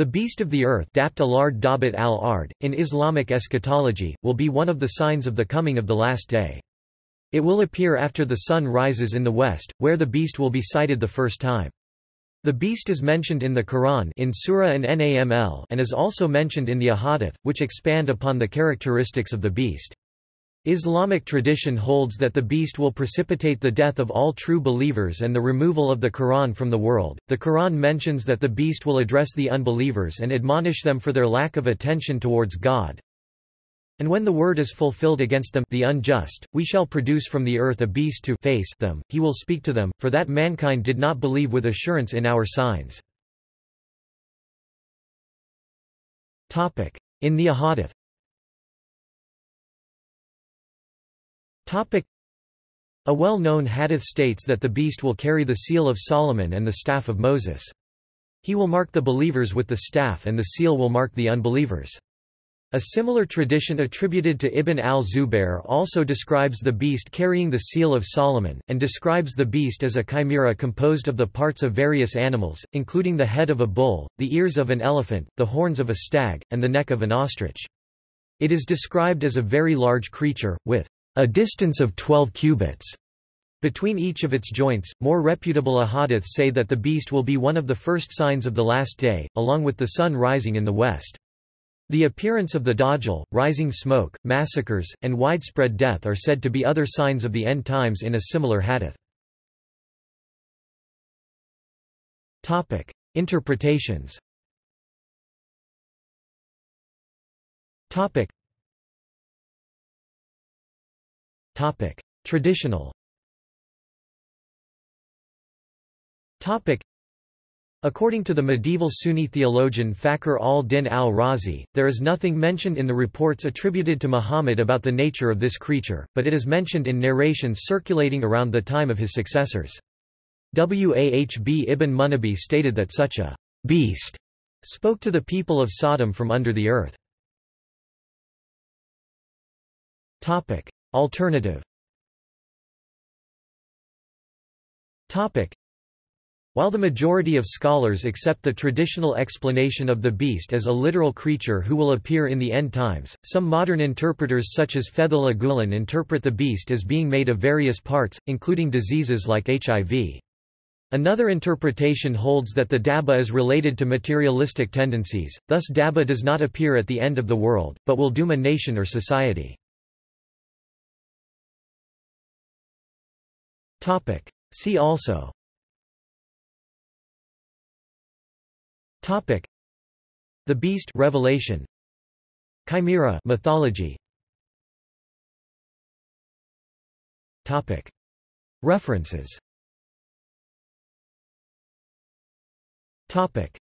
The beast of the earth al-Ard, in Islamic eschatology, will be one of the signs of the coming of the last day. It will appear after the sun rises in the west, where the beast will be sighted the first time. The beast is mentioned in the Quran in Surah an-Naml and is also mentioned in the Ahadith, which expand upon the characteristics of the beast. Islamic tradition holds that the beast will precipitate the death of all true believers and the removal of the Quran from the world. The Quran mentions that the beast will address the unbelievers and admonish them for their lack of attention towards God. And when the word is fulfilled against them the unjust, we shall produce from the earth a beast to face them, he will speak to them, for that mankind did not believe with assurance in our signs. In the Ahadith A well-known hadith states that the beast will carry the seal of Solomon and the staff of Moses. He will mark the believers with the staff and the seal will mark the unbelievers. A similar tradition attributed to Ibn al-Zubair also describes the beast carrying the seal of Solomon, and describes the beast as a chimera composed of the parts of various animals, including the head of a bull, the ears of an elephant, the horns of a stag, and the neck of an ostrich. It is described as a very large creature, with a distance of 12 cubits. Between each of its joints, more reputable ahadiths say that the beast will be one of the first signs of the last day, along with the sun rising in the west. The appearance of the Dajjal, rising smoke, massacres, and widespread death are said to be other signs of the end times in a similar hadith. Topic: Interpretations Topic: Traditional. Topic: According to the medieval Sunni theologian Fakhr al-Din al-Razi, there is nothing mentioned in the reports attributed to Muhammad about the nature of this creature, but it is mentioned in narrations circulating around the time of his successors. Wahb ibn Munabbih stated that such a beast spoke to the people of Sodom from under the earth. Alternative While the majority of scholars accept the traditional explanation of the beast as a literal creature who will appear in the end times, some modern interpreters such as Fethullah Gulen interpret the beast as being made of various parts, including diseases like HIV. Another interpretation holds that the Dabba is related to materialistic tendencies, thus Dabba does not appear at the end of the world, but will doom a nation or society. Topic. See also Topic. The Beast Revelation Chimera mythology Topic. References Topic.